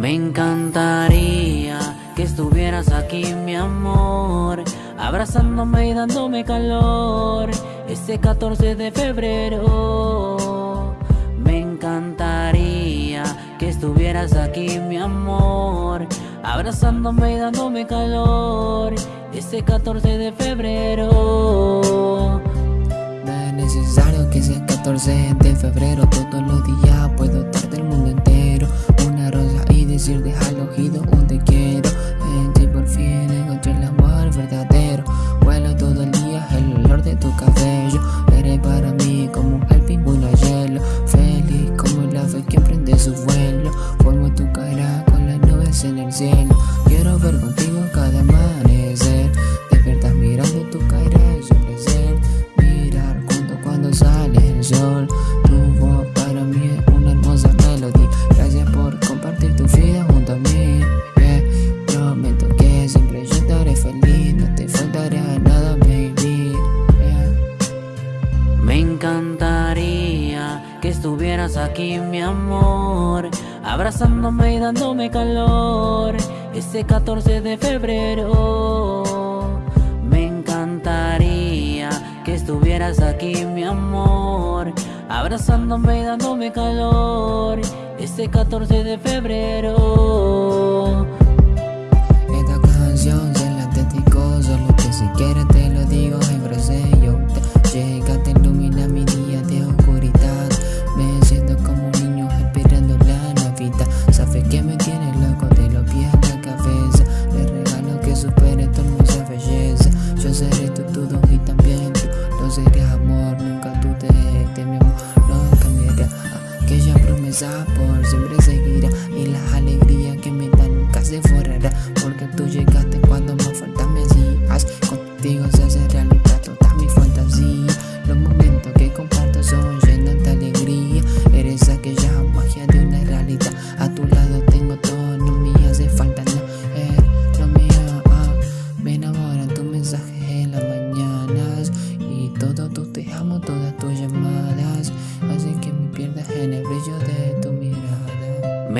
Me encantaría que estuvieras aquí, mi amor, abrazándome y dándome calor. Ese 14 de febrero. Me encantaría que estuvieras aquí, mi amor, abrazándome y dándome calor. Ese 14 de febrero. No es necesario que sea 14 de febrero, todos los días puedo estar del mundo entero. Quiero ver contigo cada amanecer. Despertar mirando tu y su placer. Mirar junto cuando sale el sol. Tu voz para mí es una hermosa melodía. Gracias por compartir tu vida junto a mí. Yeah. Prometo que siempre yo estaré feliz. No te faltará nada, baby. Yeah. Me encantaría que estuvieras aquí, mi amor, abrazándome y dándome calor. Ese 14 de febrero. Me encantaría que estuvieras aquí, mi amor, abrazándome y dándome calor. Ese 14 de febrero. Yo seré tu todo y también tú lo serás amor. Nunca te de mi amor, no cambiará. Aquella promesa por siempre seguirá y la alegría que me da nunca se forrará porque tú llegaste cuando más falta me hacías contigo se hace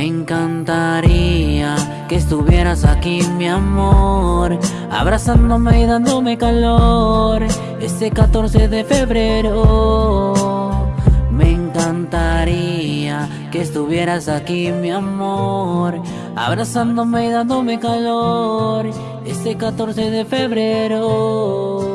Me encantaría que estuvieras aquí, mi amor, abrazándome y dándome calor. Ese 14 de febrero. Me encantaría que estuvieras aquí, mi amor, abrazándome y dándome calor. Ese 14 de febrero.